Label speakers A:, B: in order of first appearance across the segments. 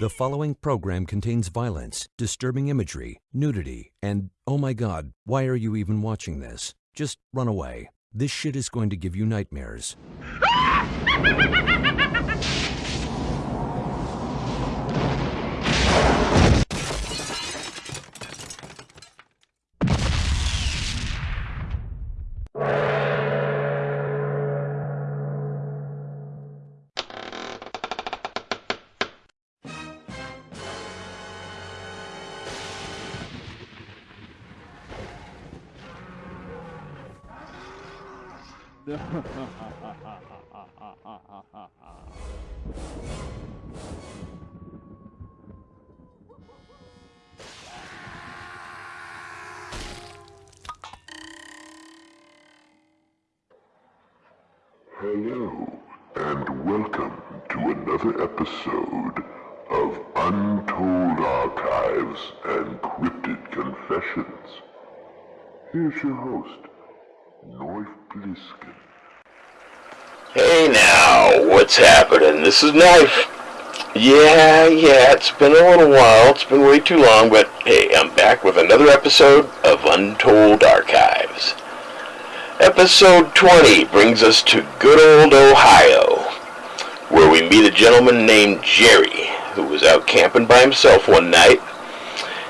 A: The following program contains violence, disturbing imagery, nudity, and oh my god, why are you even watching this? Just run away. This shit is going to give you nightmares.
B: welcome to another episode of Untold Archives and Cryptid Confessions. Here's your host, North Bliskin.
C: Hey now, what's happening? This is Knife. Yeah, yeah, it's been a little while. It's been way too long, but hey, I'm back with another episode of Untold Archives. Episode 20 brings us to good old Ohio, meet a gentleman named Jerry, who was out camping by himself one night.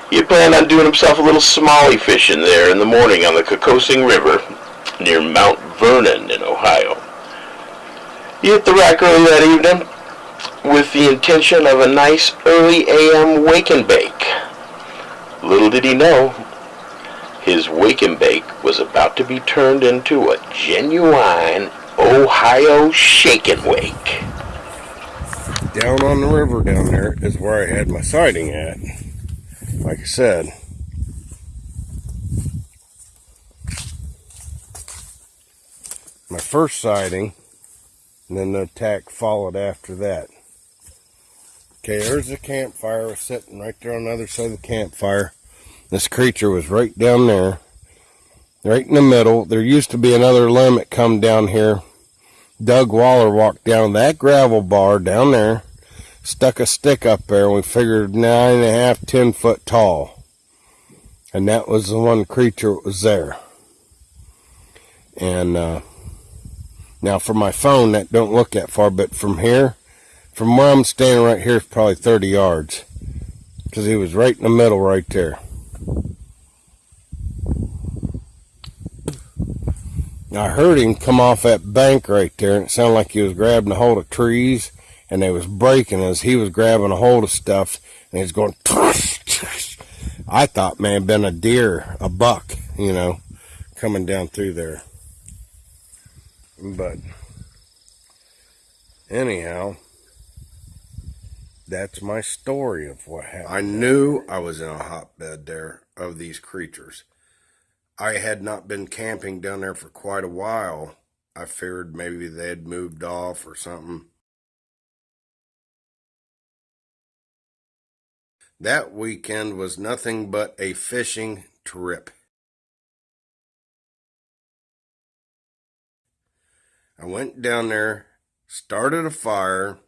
C: He had planned on doing himself a little smallie fishing there in the morning on the Kokosing River near Mount Vernon in Ohio. He hit the rack early that evening with the intention of a nice early AM wake and bake. Little did he know, his wake and bake was about to be turned into a genuine Ohio shake and wake.
D: Down on the river down there is where I had my sighting at. Like I said, my first sighting, and then the attack followed after that. Okay, there's the campfire. was sitting right there on the other side of the campfire. This creature was right down there, right in the middle. There used to be another limit come down here. Doug Waller walked down that gravel bar down there stuck a stick up there and we figured nine and a half, ten foot tall. And that was the one creature that was there. And uh, now for my phone, that don't look that far, but from here, from where I'm standing right here is probably 30 yards. Because he was right in the middle right there. I heard him come off that bank right there, and it sounded like he was grabbing a hold of trees and they was breaking as he was grabbing a hold of stuff and he's going tush, tush. I thought man been a deer, a buck, you know, coming down through there. But anyhow, that's my story of what happened. I knew I was in a hotbed there of these creatures. I had not been camping down there for quite a while. I feared maybe they had moved off or something. That weekend was nothing but a fishing trip. I went down there, started a fire,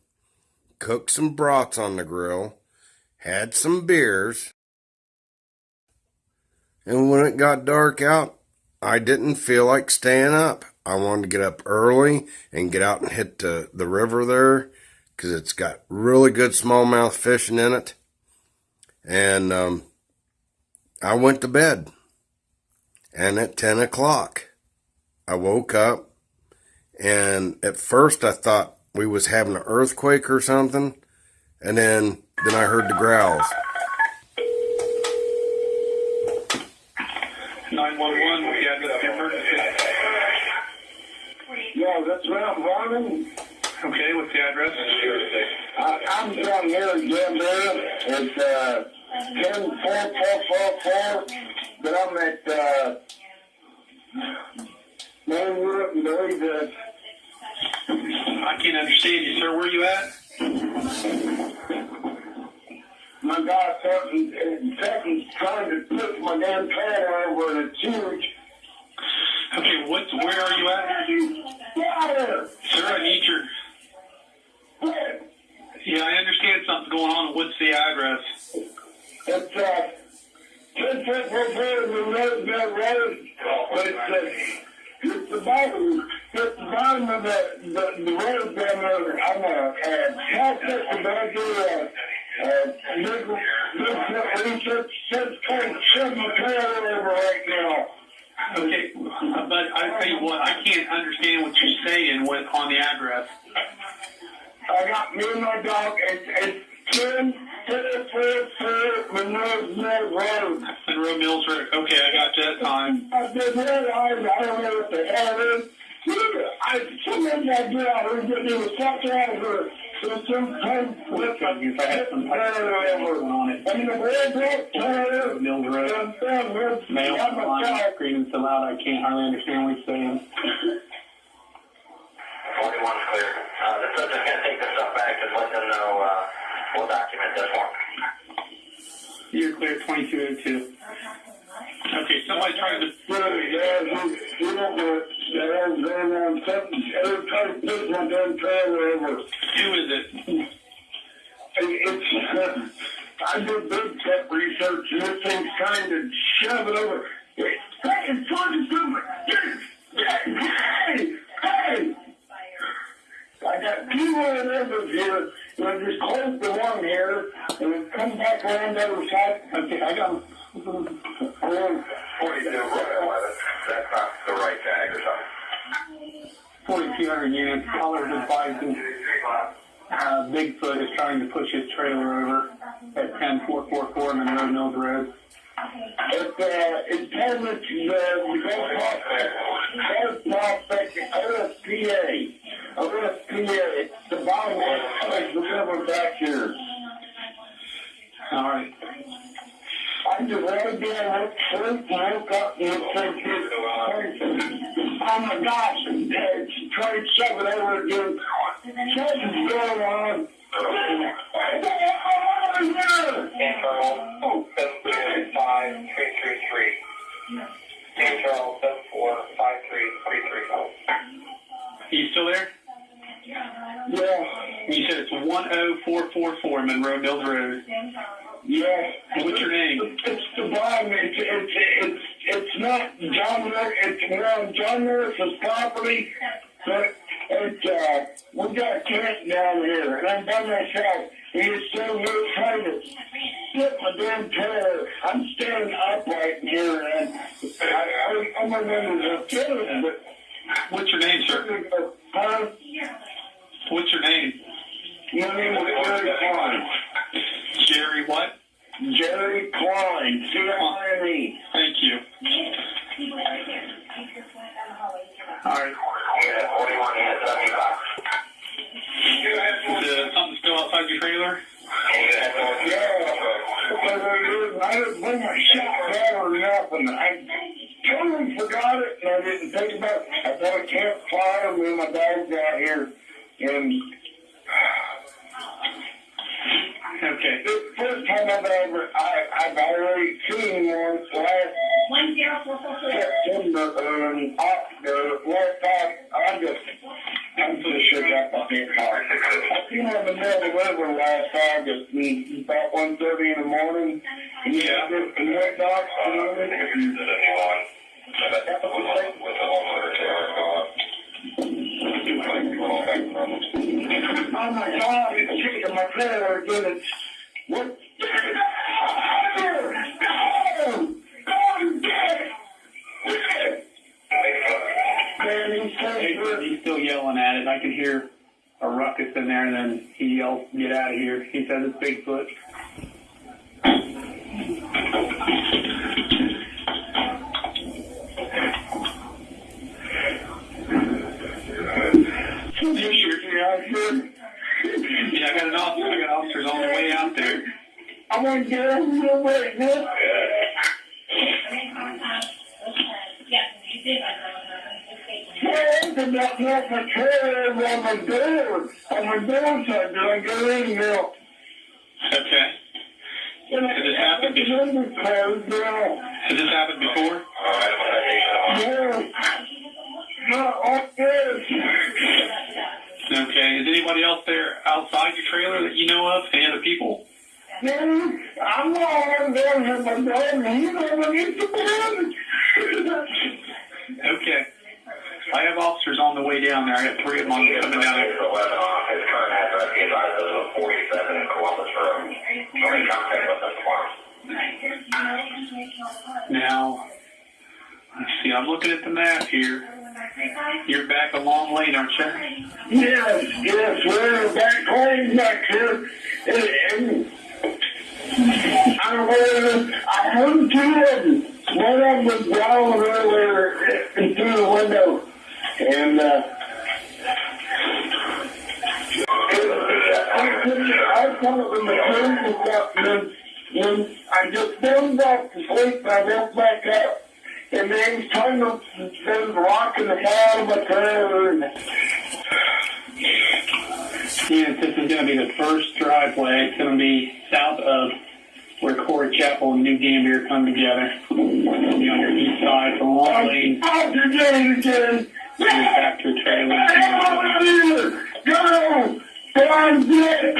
D: cooked some broths on the grill, had some beers, and when it got dark out, I didn't feel like staying up. I wanted to get up early and get out and hit the, the river there because it's got really good smallmouth fishing in it. And um, I went to bed. And at 10 o'clock, I woke up. And at first I thought we was having an earthquake or something. And then, then I heard the growls.
E: 911, we had the emergency.
F: Yeah, that's Mount Vernon.
E: Okay, what's the address?
F: I, I'm down here in Gambara. It's uh, 10444, but I'm at uh, Mainwood and that
E: I can't understand you, sir. Where are you at?
F: my guy fucking second trying to put my damn trailer over and it's huge.
E: Okay, what? Where are you at?
F: Of
E: Sir, I need your. Yeah, I understand, something's going on. What's the address?
F: It's, uh, ten foot from here, the road, that road, but it's, uh, it's the bottom, it's the bottom of the, the, the road down there, I'm, uh, uh, back here, uh, uh, kind of shoving the trailer over right now.
E: Okay, but I tell you what, I can't understand what you're saying with on the address.
F: I got me and my dog, it's, it's ten, Monroe
E: Mills Road. Okay, I got that time.
F: I I don't know what the hell it is. I, sometimes I do, I was getting the stuff out of her. So sometimes with my,
E: If I had some going on it.
F: and the red rock tire,
E: Mills Road. Mail screaming so loud I can't hardly understand what he's saying.
G: Forty-one's clear. Uh, the subject's gonna take the stuff back and let them know, uh, we'll document this one.
E: You're clear 2202. Okay, somebody trying to.
F: Really, yeah, you, you don't know, the hell's going on, something, every time put my damn trailer over.
E: Who is it?
F: It's, uh, I did big tech research and this thing's trying to shove it over. Hey, it's trying to do it. Hey, hey. I got two more numbers here, and I just closed the one here, and it comes back around the other side. Okay, I got them. Around
G: Forty-two, right, eleven. That's not the right tag or something.
E: 4,200 units. Callers advising uh, Bigfoot is trying to push his trailer over at 10444 Monroe Mills Road.
F: It's, uh, it's telling us the, the Gulf Prospect, Gulf Prospect, OSPA. OSPA, it's the bottom of the river back here.
E: All right.
F: I just laid down, looked sleep, and woke up and oh my gosh, it's trying to shove it over again. Something's going on.
G: Internal, seven two five three three three. Internal, seven four five three three three.
E: You still there? 10444 Monroe Mills Road.
F: Yes.
E: What's your name?
F: It's the bottom. It's it's it's it's not John. Mer- It's around John Norris's property, but it's uh we got a tent down here, and I'm by myself. He's still here trying to get my damn trailer. I'm standing upright here, and I, I, I'm the feeling, but
E: What's your name, sir?
F: huh?
E: Hear a ruckus in there, and then he yells, "Get out of here!" He says it's Bigfoot. Yeah, I got an officer. I got officers on the way out there.
F: I want to get over here right now. Opened up not my trailer on my door, on my door side, did I go in now?
E: Okay.
F: And
E: Has this happened before? Has this happened before?
F: Yeah. Not like this.
E: Okay. Is anybody else there outside your trailer that you know of? Any other people?
F: Then I'm all there with my dog, and he's underneath the bed.
E: Okay. I have officers on the way down there. I got three of them on- coming down there.
G: His current address is either 47 in Columbus Road. Or contact with us tomorrow.
E: Now, let's see. I'm looking at the map here. You're back a long lane, aren't you?
F: Yes, yes, we're back home back here. And, and I heard, I heard two of them. One of them was growling earlier through the window. And, uh, I couldn't, I thought when the was up, and when I just dozed off to sleep, and I woke back up. And then he's trying to, then rocking the hell of my trailer. And,
E: this is going to be the first driveway. It's going to be south of where Corey Chapel and New Gambier come together. It'll be on your east side. It's a long lane.
F: Out again, again.
E: You're back to a
F: Get
E: trailer.
F: Go! Go get!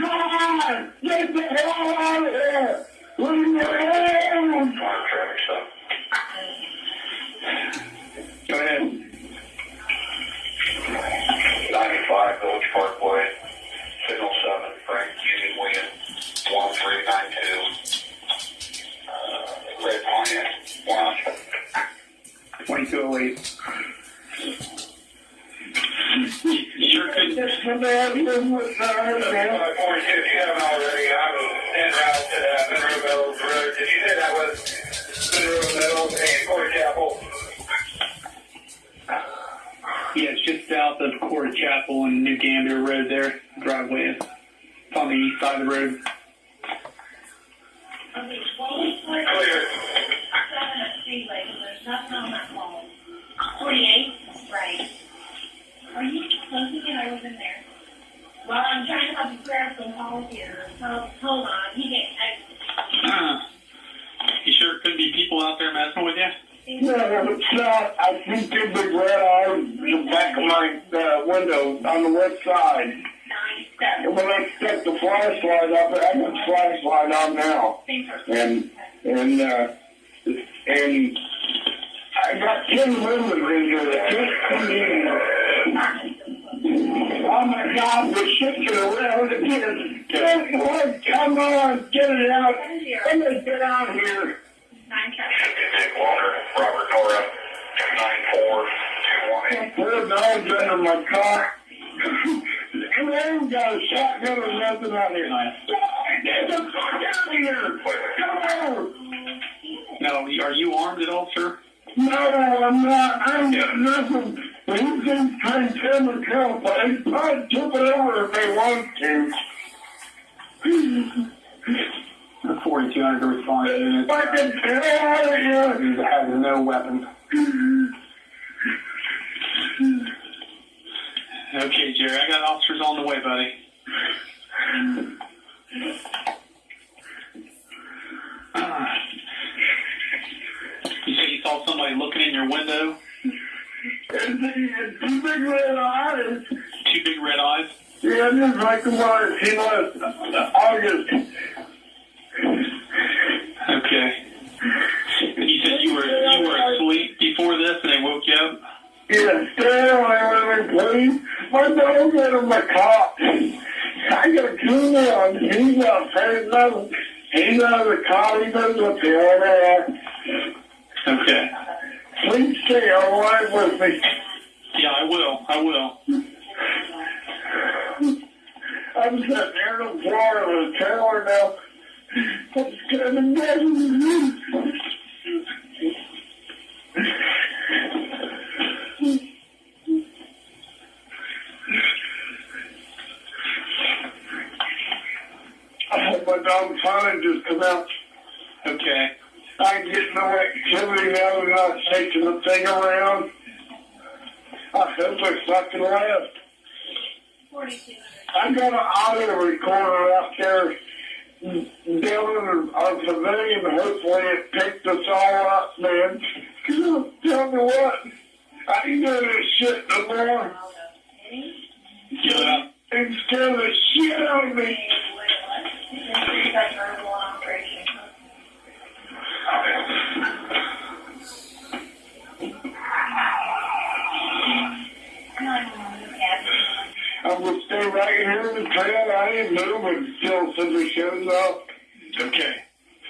F: God! Get the hell out of here! Leave me alone!
E: always. sure.
F: Just
G: have already. I'm to Road. Did you say that was and Court Chapel?
E: Yeah, it's just south of Court Chapel and New Gander Road there, driveway. is on the east side of the road.
G: Clear.
H: Seven at Speedway, there's nothing on that. 48. Right. Are you thinking I was in there? Well, I'm trying to help you grab some balls here. Hold, hold on. He get. I...
E: Uh, you sure it could be people out there messing with you?
F: No, no, it's not. I see two big red arms in the back of my uh, window on the west side. And when I set the flashlight up, I put flashlight on now. And and uh, and Got ten members in here in. Oh my God, we're shaking around again. Get it, come on, get it out. Let me get out here.
H: Nine, seven.
G: Dick Walker, Robert Nora, 9421.
F: Poor dog's under my car. And I ain't got a shotgun or nothing out here. Get the fuck out of here! Come on!
E: No, are you armed at all, sir?
F: No, I'm not. I'm got nothing. But he's going to try and tell me to but they probably tip it over if they want to.
E: The 4200 to respond to units.
F: Fucking hell out of here!
E: He has no weapon. Okay, Jerry, I got officers on the way, buddy. saw somebody looking in your window?
F: And two big red eyes.
E: Two big red eyes?
F: Yeah, just like the one he left August.
E: Okay. And you said you were you were asleep before this and they woke you up?
F: Yeah, stay away with me, please. My dog's under my cot. I got a tune on. He's not saying nothing. He's out of the cot. He what's going on.
E: Okay.
F: Please stay away with me.
E: Yeah, I will. I will.
F: I'm sitting there on the floor of the trailer now. I'm scared to death. I hope my dog finally just come out.
E: Okay.
F: I getting no activity now. They're not shaking the thing around. I hope I fucking left. I got an audio recorder out there down our pavilion. Hopefully it picked us all up, man. Tell me what. I ain't doing this shit no more.
E: Give it up.
F: It's scaring the shit out of me. I'm gonna stay right here in the trail. I ain't moving until somebody shows up.
E: Okay.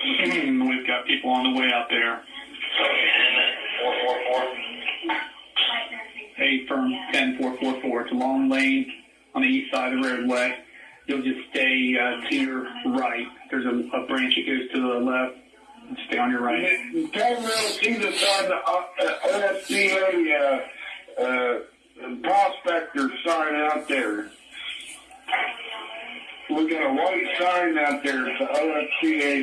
E: We've got people on the way out there.
G: Four four four.
E: A firm 10444. It's a long lane on the east side of the roadway. You'll just stay uh, to your right. There's a, a branch that goes to the left. Stay on your right.
F: Tell me see the sign, the uh, uh, OSCA uh, It's the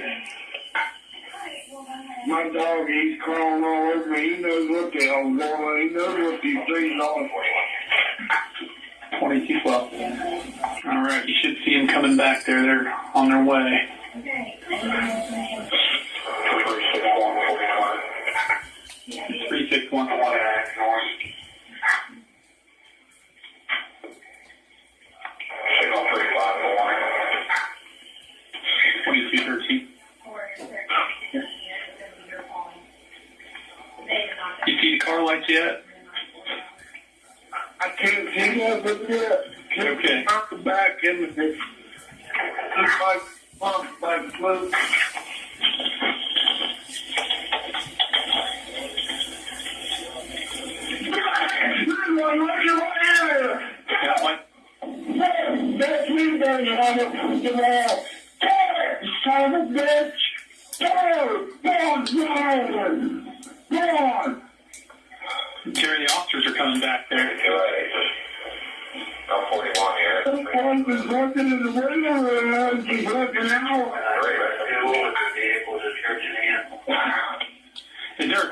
F: My dog, he's crawling all over me. He knows what the hell's going on. He knows what these things are.
E: 2212. All right. You should see them coming back there. They're on their way.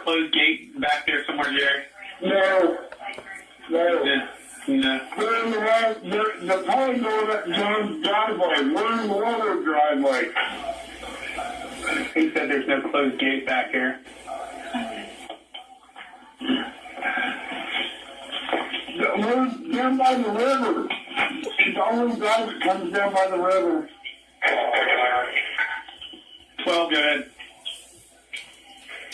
E: Closed gate back there somewhere, Jerry?
F: No. No.
E: Yeah. No.
F: We're in the the, the pond going up John's driveway. We're in the water driveway.
E: He said there's no closed gate back here.
F: We're down by the river. It's the only drive that comes down by the river.
E: 12, go ahead.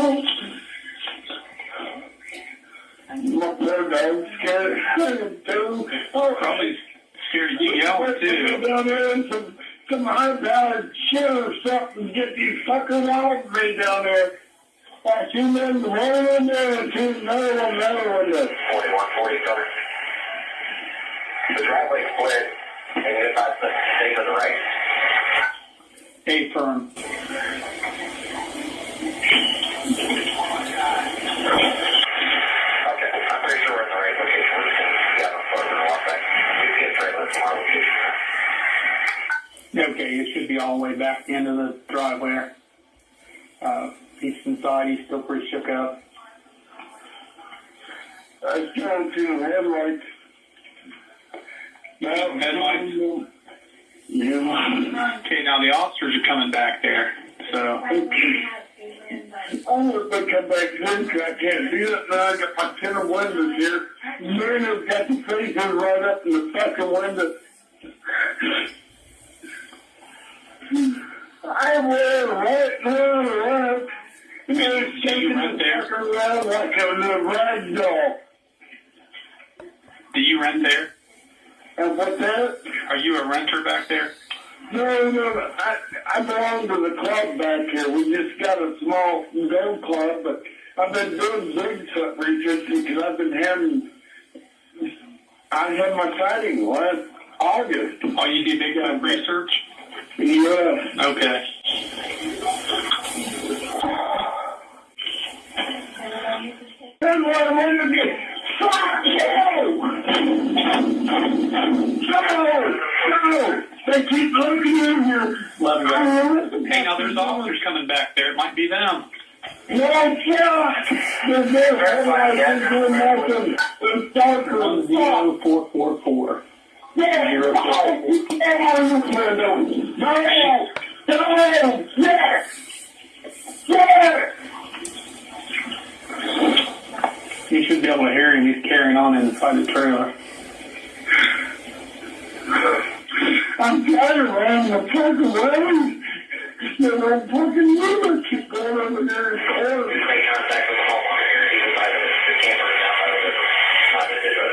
F: Oh,
E: Probably scared you yelling too.
F: some, some high-powered shit or something. Get these fuckers off me down there. In there and see another one, another one there.
G: forty one forty seven. The driveway split. The right.
E: A firm.
G: Okay,
E: it should be all the way back into the driveway. Uh, he's inside, he's still pretty shook up.
F: I still see the headlights. Now,
E: Headlights?
F: Yeah.
E: Okay, now the officers are coming back there. So,
F: I'm gonna come back in 'cause I can't do it now. I got my ten windows here. Marina's got the faces right up in the fucking window. I will right now, right. You're shaking
E: rent
F: the fucker around like a little rag doll.
E: do you rent there?
F: And what's that?
E: Are you a renter back there?
F: No, no, no. I, I belong to the club back here. We just got a small golf club, but I've been doing Bigfoot research because I've been having, I had my sighting last, August.
E: Oh, you do Bigfoot research?
F: Yeah.
E: Okay.
F: That's what I wanted to get. Fuck you! No! No! They keep looking in here.
E: Love you.
F: I don't know.
E: Hey, now there's officers coming back there. It might be them.
F: No, God! They're there. Everybody's doing nothing. It's. Yeah!
E: Zero four
F: get out this window! No! No! Yes! Yes!
E: You should be able to hear him. He's carrying on inside the trailer.
F: I'm tired of running the fucking way. There's no fucking limit keep going over there in the corner.
G: Make contact with the homeowner here, either by the, the camera or down by the, by the digital.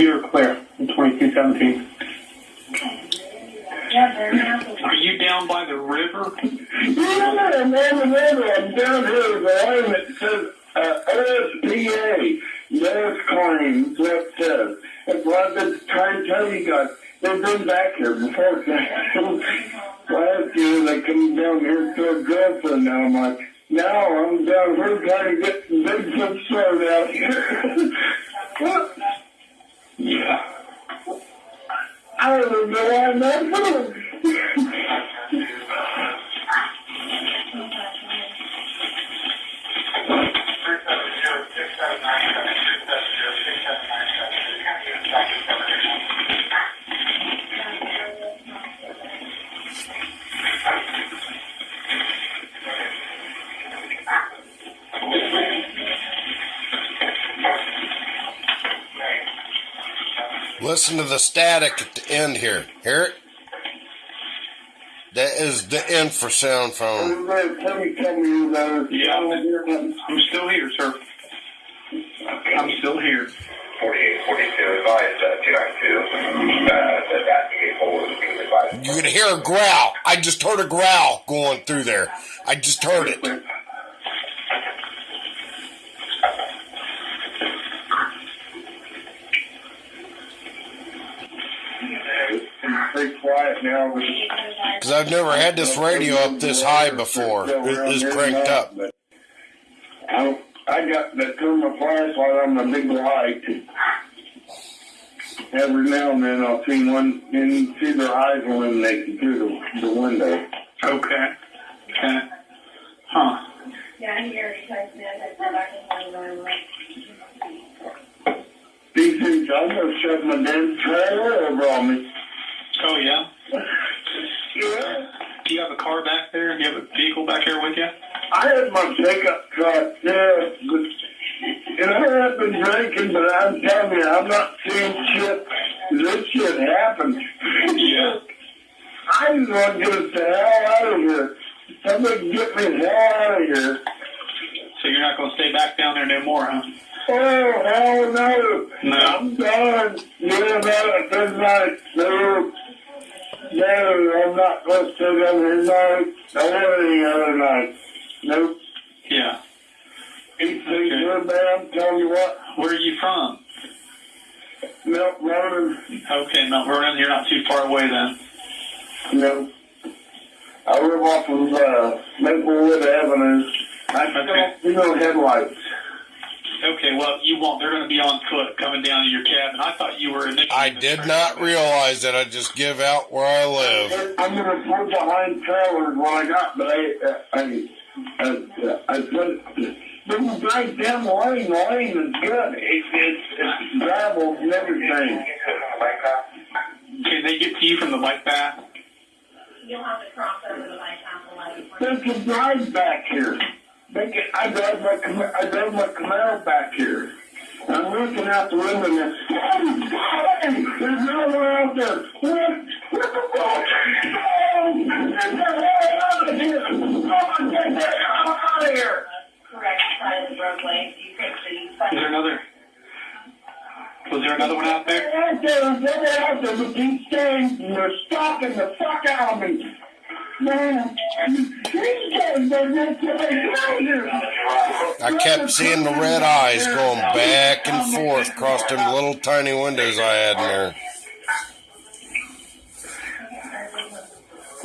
E: You're clear in 2217. Are you down by the river?
F: Yeah, I'm on the river. I'm down here with a line that says uh, OSPA. Yes, claims. That's what it says. That's you guys. They've been back here before.
D: The static at the end here. Hear it? That is the infrasound phone.
F: Everybody tell me, tell me about.
E: Yeah.
F: I don't hear nothing.
E: I'm still here, sir. I'm still here.
G: 4842 advised, uh, 292, uh, that that vehicle is being advised.
D: You can hear a growl. I just heard a growl going through there. I just heard it.
F: Stay quiet now. but-
D: Because I've never had this radio up this high before. It is cranked up.
F: I, I got to turn my flashlight on my big light. Every now and then I'll see one and see their eyes illuminating through the, the window.
E: Okay. Okay. Huh.
H: Yeah, he already texted me. I said I can find my
F: These things, I'm going to shove my damn trailer over on me.
E: Oh, yeah?
F: Yeah.
E: Do you have a car back there? Do you have a vehicle back there with you?
F: I had my pickup truck there, but and I have been drinking, but I'm telling you, I'm not seeing shit. This shit happened.
E: Yeah.
F: I just want to get the hell out of here. Somebody get me the hell out of here.
E: So you're not going to stay back down there no more, huh?
F: Oh, hell no.
E: No.
F: I'm done. Yeah, no, this night. No. No, I'm not going to stay down here tonight. Or any other night. Nope.
E: Yeah.
F: These things
E: Okay.
F: are bad. Telling you what.
E: Where are you from?
F: Mount Vernon.
E: Okay, Mount Vernon. You're not too far away then.
F: No. I live off of uh, Maplewood Avenue. I
E: Okay.
F: still, you know, headlights.
E: Okay, well, you won't. They're going to be on foot coming down to your cabin. I thought you were initially.
D: I did not realize that I just give out where I live.
F: I'm gonna put behind trailers what I got, but I, uh, I, I, I put, this is right down the lane, the lane is good. It's, it's, it's gravel and everything.
E: Can they get to you from the bike path?
H: You'll have to cross over the bike path.
F: There's a drive back here. They get, I drive my, Cam- I drive my Camaro back here. I'm looking out the window and there- hey, there's no one out there. What? What the fuck? Oh, get the hell out of here! Oh, get the hell out of here!
H: Correct side of the roadway. You take the
E: Is there another? Was there another one out there?
F: They're out there, they're out there, but these things, they're stalking the fuck out of me.
D: I kept seeing the red eyes going back and forth across them little tiny windows I had in there.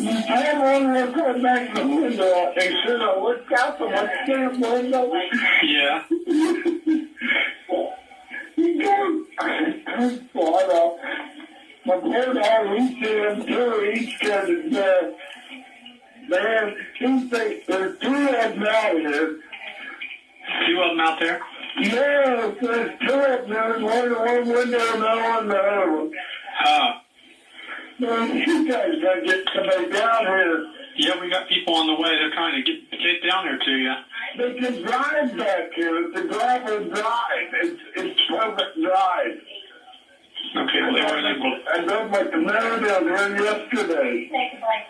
F: I wanted to go back to the window. They should have looked out the damn window.
E: Yeah.
F: You go. Well, my poor dad, he's doing too. He's scared to. Man, two things. There's two of them out here.
E: Two of them out there.
F: Yeah, there's two of them. There's one in one window and the one in the other one.
E: Uh,
F: Man, you guys gotta get somebody down here.
E: yeah, we got people on the way. They're trying to get get down here to you.
F: They can drive back here. It's a gravel drive. It's it's perfect drive.
E: Okay, well, they were able.
F: I drove my Camaro down there yesterday.
H: Take a break,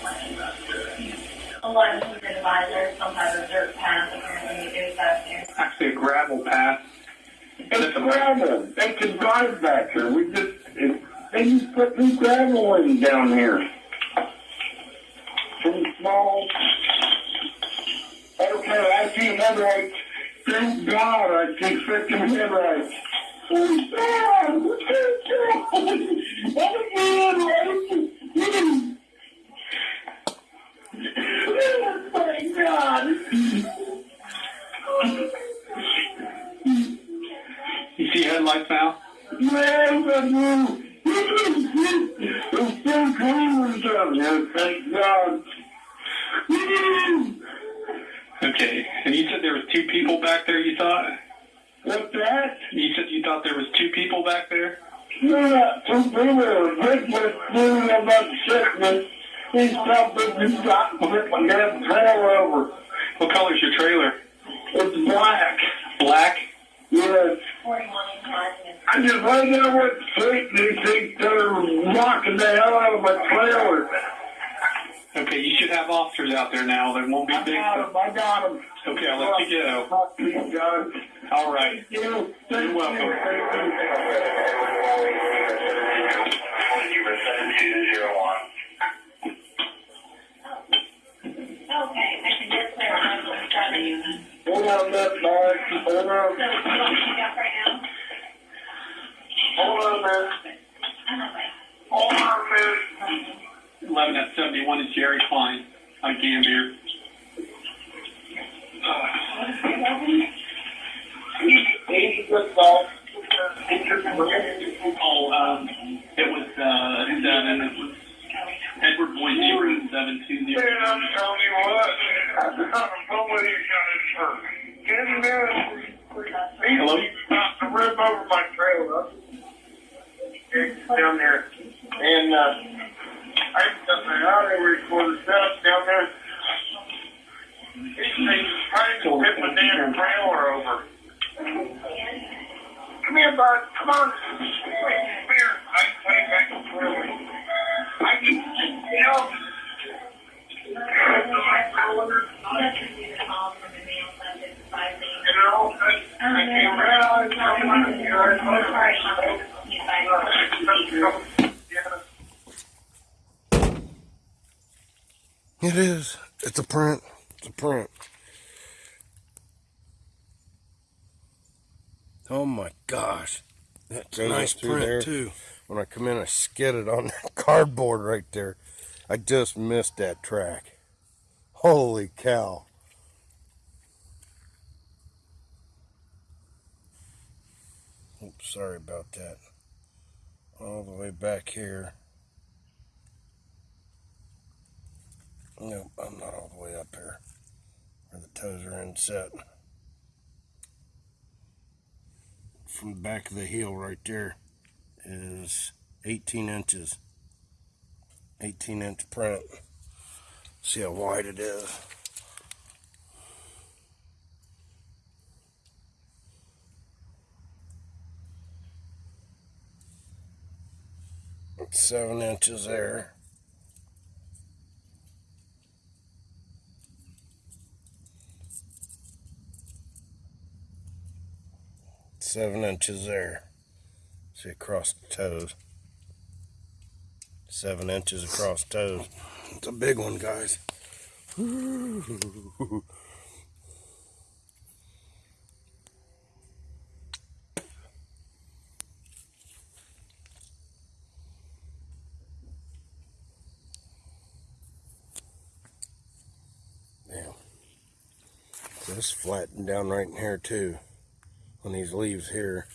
H: A lot of people advisors, sometimes a dirt path, apparently you do back there.
E: Actually, a gravel path.
F: It's gravel. They can drive back here. We just, it, they just put new gravel in down here. Some small. Okay, I see headlights. Thank God I see freaking headlights. Oh, God! What is that? Oh,
E: You see headlights now?
F: Man, but you, it's still clean down here, thank God.
E: Okay. And you said there was two people back there. You thought?
F: What's that?
E: You said you thought there was two people back there.
F: You're not too people. Rick was doing about shipment. He's something you got to rip my damn trailer over.
E: What color's your trailer?
F: It's black.
E: Black.
F: Yes.
H: Forty-one and.
F: I just right there with street and these things that are rocking the hell out of my trailer.
E: Okay, you should have officers out there now. They won't be
F: I
E: big.
F: got him. I got him.
E: Okay, I'll let you go.
F: Fuck these guys.
E: All right.
F: You.
E: You're welcome.
G: Zero seven two zero one.
F: Hold on, Mark. Hold on. Hold on, man. Hold on, man.
E: 11 at 71 is Jerry Klein on Gambier. Oh, um, it was, uh, seven. It was Edward Boyd 0720.
F: Man, I'm telling you what. I don't know what he's got his for. Get him.
E: Hello?
F: About to rip over my trailer. Down there. And, uh, I down there. Trying to rip damn trailer over. Come here, bud. Come on. I back. I you know. You know, I, I can't realize how much you're
D: It is. It's a print. It's a print. Oh my gosh. That's a nice print there. too. When I come in, I skidded on that cardboard right there. I just missed that track. Holy cow. Oops, sorry about that. All the way back here. Nope, I'm not all the way up here where the toes are inset. From the back of the heel right there is 18 inches. 18 inch print. See how wide it is. It's seven inches there. Seven inches there. See across the toes. Seven inches across toes. It's a big one, guys. This flattened down right in here too. On these leaves here.